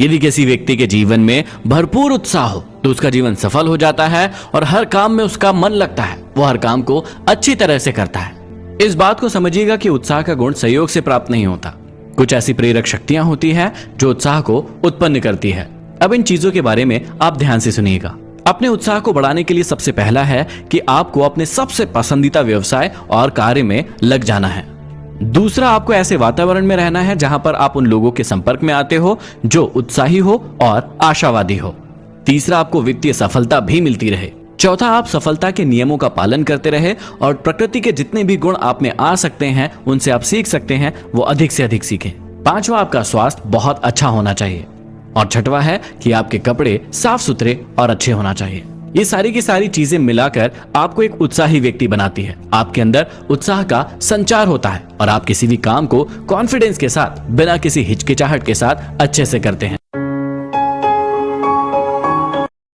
यदि किसी व्यक्ति के जीवन में भरपूर उत्साह हो तो उसका जीवन सफल हो जाता है और हर काम में उसका मन लगता है। वो हर काम को अच्छी तरह से करता है। इस बात को समझिएगा कि उत्साह का गुण सहयोग से प्राप्त नहीं होता। कुछ ऐसी प्रेरक शक्तियाँ होती हैं, जो उत्साह को उत्पन्न करती है। अब इन चीज़ों के बारे में आप ध्यान से सुनिएगा। अपने उत्साह को बढ़ाने के लिए सबसे पहला है कि आपको अपने सबसे पसंदीदा व्यवसाय और कार्य में लग जाना है। दूसरा आपको ऐसे वातावरण में रहना है जहाँ पर आप उन लोगों के संपर्क में आते हो, जो उत्साही हो और आशावादी हो। तीसरा, आपको वित्तीय सफलता भी मिलती रहे। चौथा, आप सफलता के नियमों का पालन करते रहे और प्रकृति के जितने भी गुण आप में आ सकते हैं, उनसे आप सीख सकते हैं, वो अधिक से अधिक सीखें। पांचवा, आपका स्वास्थ्य बहुत अच्छा होना चाहिए। और छठवा है कि आपके कपड़े साफ़ सुथरे और अच्छे होना चाहिए। ये सारी की सारी चीज़ें मिलाकर आपको एक उत्साही व्यक्ति बनाती है। आपके अंदर उत्साह का संचार होता है और आप किसी भी काम को कॉन्फिडेंस के साथ, बिना किसी हिचकिचाहट के साथ अच्छे से करते हैं।